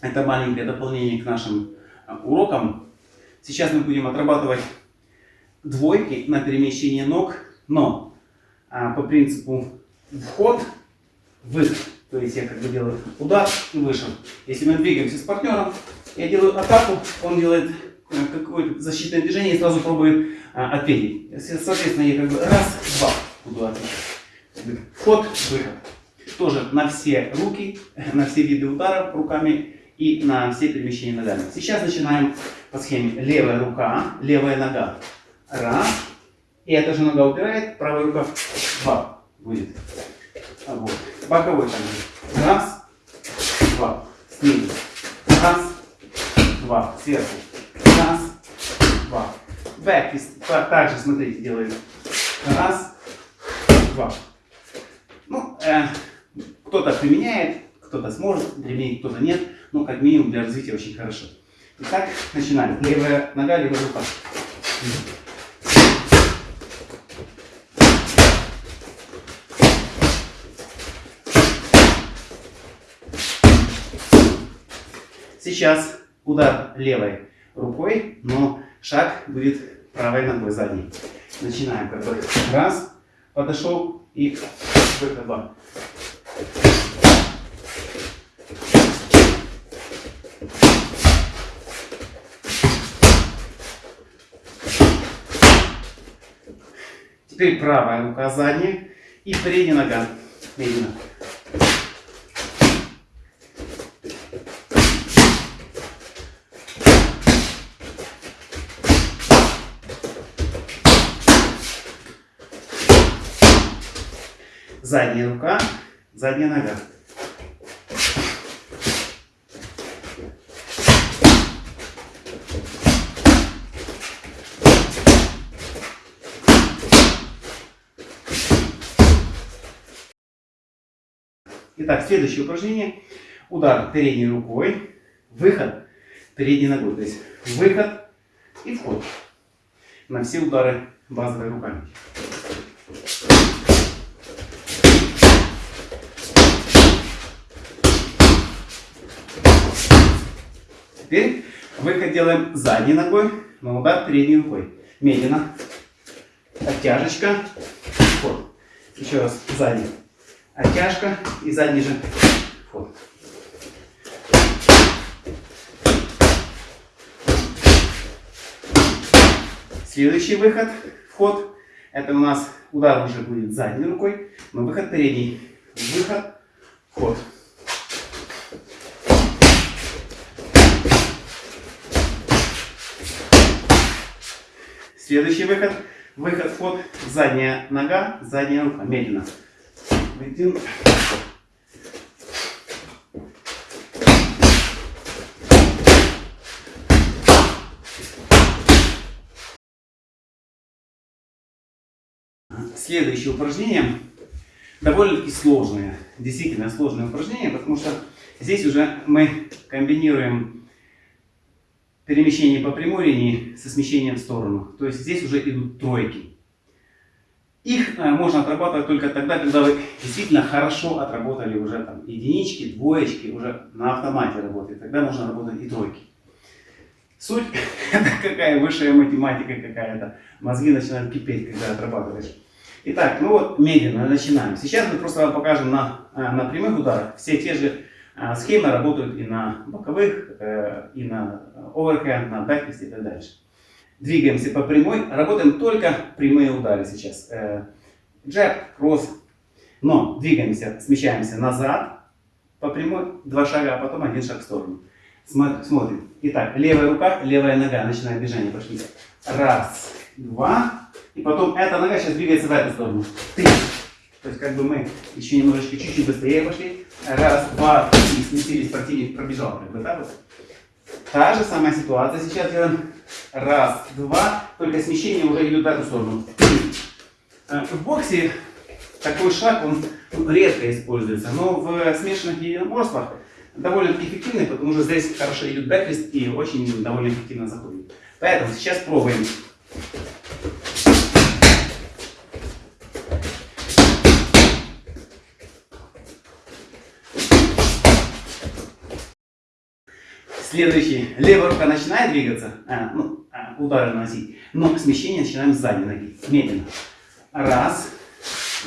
Это маленькое дополнение к нашим а, урокам. Сейчас мы будем отрабатывать двойки на перемещение ног, но а, по принципу вход, выход. То есть я как бы делаю удар и вышел. Если мы двигаемся с партнером, я делаю атаку, он делает э, какое-то защитное движение и сразу пробует а, ответить. Соответственно, я как бы раз, два буду отвечать. Вход, выход. Тоже на все руки, на все виды ударов руками и на все перемещения ногами. Сейчас начинаем по схеме левая рука, левая нога. Раз. И эта же нога упирает, правая рука два будет. А вот. Боковой также. Раз, два. Снизу. Раз, два. Сверху. Раз, два. Бэк. Также, смотрите, делаем. Раз, два. Ну, э, кто-то применяет, кто-то сможет применить, кто-то нет. Но как минимум для развития очень хорошо. Итак, начинаем. Левая нога, левая рука. Сейчас удар левой рукой, но шаг будет правой ногой задней. Начинаем раз, подошел и выход два. Теперь правая рука задняя и передняя нога. Медленно. Задняя рука, задняя нога. Итак, следующее упражнение. Удар передней рукой, выход передней ногой. То есть выход и вход. На все удары базовой руками. Теперь выход делаем задней ногой, но удар передней рукой. Медленно. Оттяжечка. Вход. Еще раз задний оттяжка и задний же вход. Следующий выход, вход, это у нас удар уже будет задней рукой, но выход передний. Выход, вход. Следующий выход, выход, вход, задняя нога, задняя рука, медленно. Один. Следующее упражнение довольно-таки сложное, действительно сложное упражнение, потому что здесь уже мы комбинируем перемещение по прямой линии со смещением в сторону. То есть здесь уже идут тройки. Их э, можно отрабатывать только тогда, когда вы действительно хорошо отработали уже там единички, двоечки, уже на автомате работает. Тогда можно работать и тройки. Суть это какая высшая математика какая-то. Мозги начинают кипеть, когда отрабатываешь. Итак, ну вот медленно начинаем. Сейчас мы просто вам покажем на, э, на прямых ударах. Все те же э, схемы работают и на боковых, и на оверхенд, на бэкфист и так дальше двигаемся по прямой, работаем только прямые удары сейчас. Э, джеб, кросс. Но двигаемся, смещаемся назад по прямой, два шага, а потом один шаг в сторону. Смотрим. Итак, левая рука, левая нога, начинаем движение, пошли. Раз, два, и потом эта нога сейчас двигается в эту сторону. Три. То есть как бы мы еще немножечко, чуть-чуть быстрее пошли. Раз, два, три, сместились, противник пробежал. Как бы так вот. Та же самая ситуация сейчас делаем. Раз, два. Только смещение уже идет в эту сторону. Э, в боксе такой шаг, он редко используется. Но в смешанных единоборствах довольно эффективный, потому что здесь хорошо идет бэквист и очень довольно эффективно заходит. Поэтому сейчас пробуем. Следующий. Левая рука начинает двигаться, а, ну, а, удары наносить, но смещение начинаем с задней ноги. Медленно. Раз,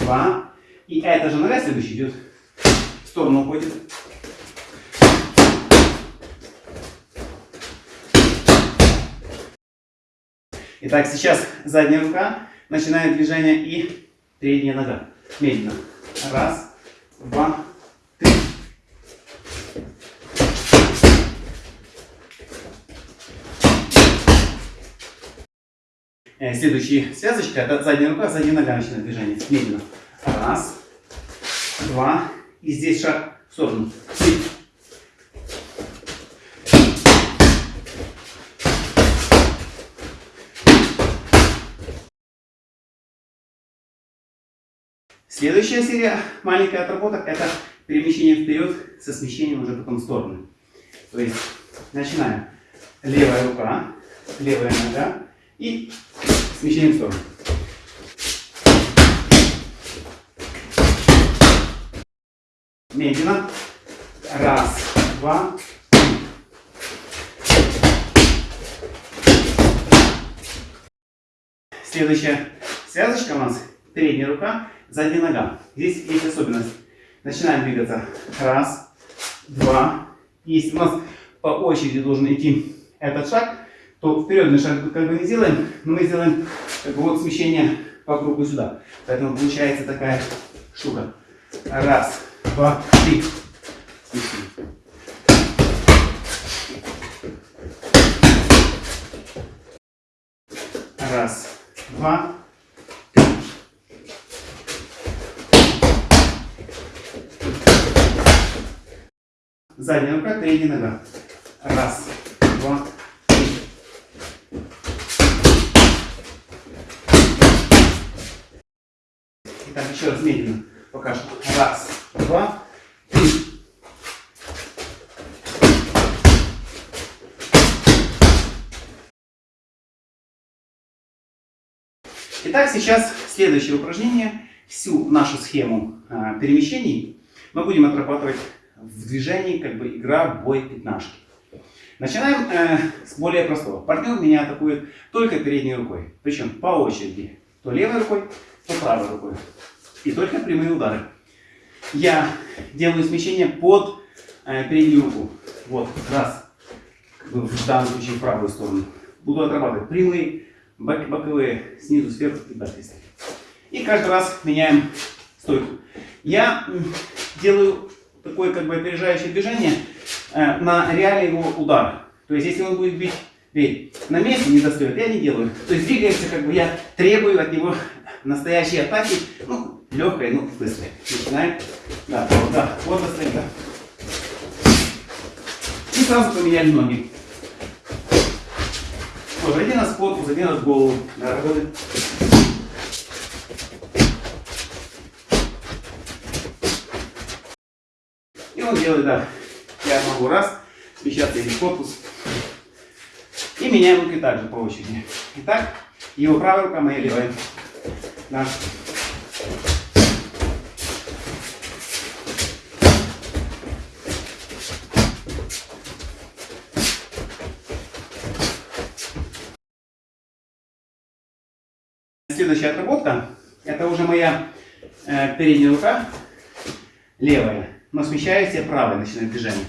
два. И эта же нога следующая идет в сторону уходит. Итак, сейчас задняя рука, начинает движение и передняя нога. Медленно. Раз, два, следующая связочка, это задняя рука, задняя нога начинает движение. Медленно. Раз, два, и здесь шаг в сторону. Три. Следующая серия маленькая отработок это перемещение вперед со смещением уже потом в стороны. То есть начинаем. Левая рука, левая нога и смещение в сторону. Медленно. Раз, два, три. Следующая связочка у нас передняя рука задняя нога. Здесь есть особенность. Начинаем двигаться. Раз, два. Если у нас по очереди должен идти этот шаг, то вперед мы шаг как бы не сделаем, но мы сделаем как бы вот смещение по кругу сюда. Поэтому получается такая штука. Раз, два, три. Раз, два, Задняя рука, передняя нога. Раз, два, три. Итак, еще раз медленно покажем. Раз, два, три. Итак, сейчас следующее упражнение. Всю нашу схему э, перемещений мы будем отрабатывать в движении как бы игра бой пятнашки. Начинаем э, с более простого. Партнер меня атакует только передней рукой. Причем по очереди. То левой рукой, то правой рукой. И только прямые удары. Я делаю смещение под э, переднюю руку. Вот, раз. В данном случае в правую сторону. Буду отрабатывать прямые, бок, боковые, снизу, сверху и далее. И каждый раз меняем стойку. Я делаю такое как бы опережающее движение э, на реальный его удар. То есть, если он будет бить бей, на месте не достает, я не делаю. То есть, двигается, как бы я требую от него настоящей атаки, ну, легкой, ну, быстрой. Начинаем. Да, вот, да, вот достает, да. И сразу поменяли ноги. Тоже один раз в корпус, один раз в голову. Да, работает. он делает, да, я могу раз, смещаться или в корпус. И меняем руки также по очереди. Итак, его правая рука, моя левая. Да. Следующая отработка, это уже моя э, передняя рука, левая но смещаюсь я правой, начинаю движение.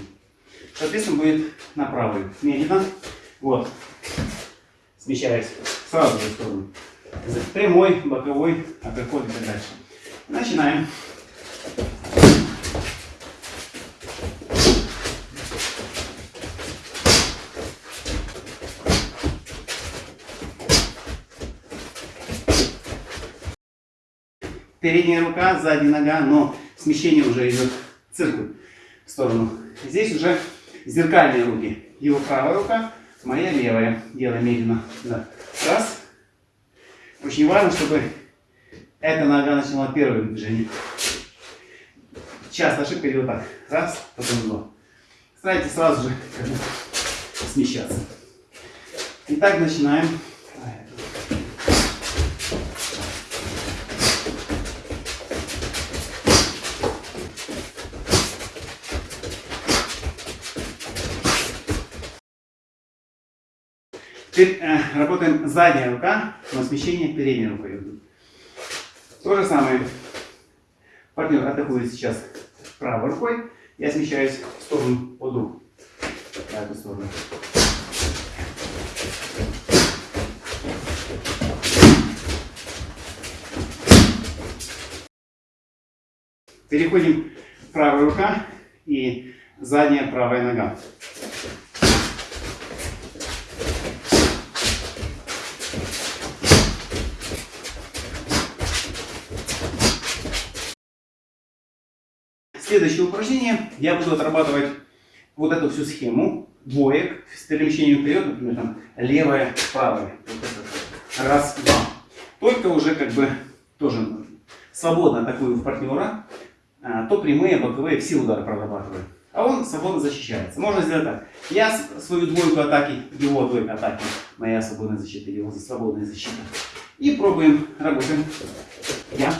Соответственно, будет на правую. Медленно. Вот. Смещаюсь сразу в сторону. Прямой, боковой, апперкот и так дальше. Начинаем. Передняя рука, задняя нога, но смещение уже идет циркуль в сторону. Здесь уже зеркальные руки. Его правая рука, моя левая. Делаем медленно. Да. Раз. Очень важно, чтобы эта нога начала первым движением. Часто ошибка идет так. Раз, потом два. Старайтесь сразу же смещаться. Итак, начинаем. Теперь э, работаем задняя рука, но смещение передней рукой идут. То же самое. Партнер атакует сейчас правой рукой. Я смещаюсь в сторону под руку. В эту сторону. Переходим правая рука и задняя правая нога. Следующее упражнение. Я буду отрабатывать вот эту всю схему двоек с перемещением вперед, например, там левая, правая. Раз, два. Только уже как бы тоже свободно атакую партнера, а, то прямые, боковые, все удары прорабатываю. А он свободно защищается. Можно сделать так. Я свою двойку атаки, его двойка атаки, моя свободная защита, его свободная защита. И пробуем, работаем. Я.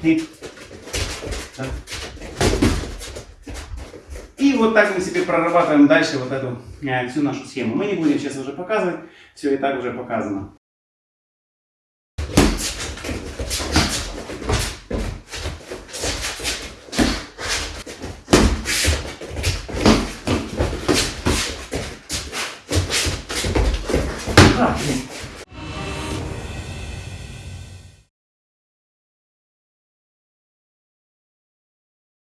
Ты. Так. И вот так мы себе прорабатываем дальше вот эту э, всю нашу схему. Мы не будем сейчас уже показывать, все и так уже показано.